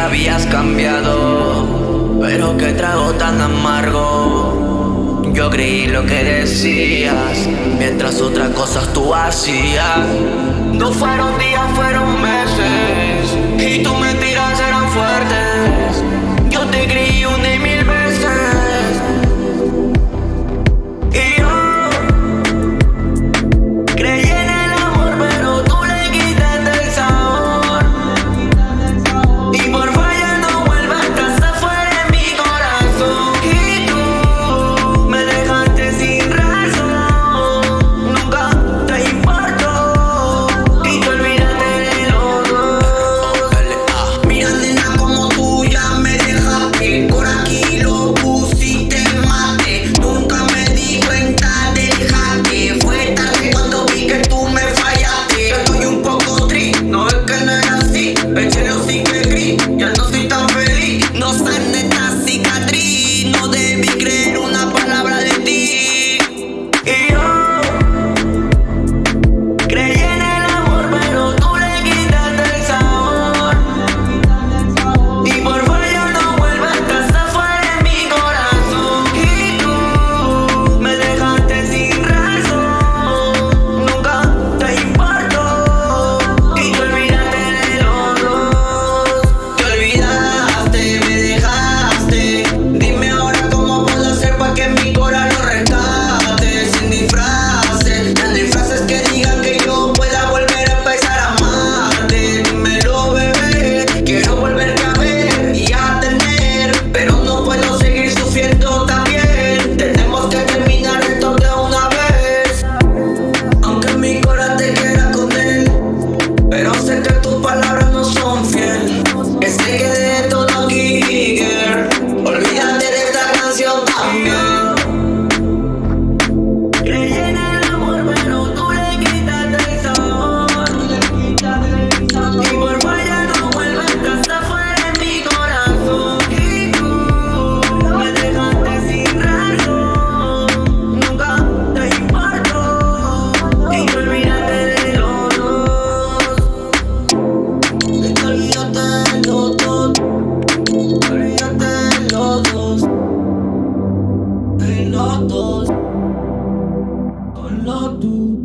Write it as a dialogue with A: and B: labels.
A: habías cambiado, pero qué trago tan amargo. Yo creí lo que decías, mientras otras cosas tú hacías. No fueron días, fueron meses, y tus mentiras eran fuertes. not those, not those.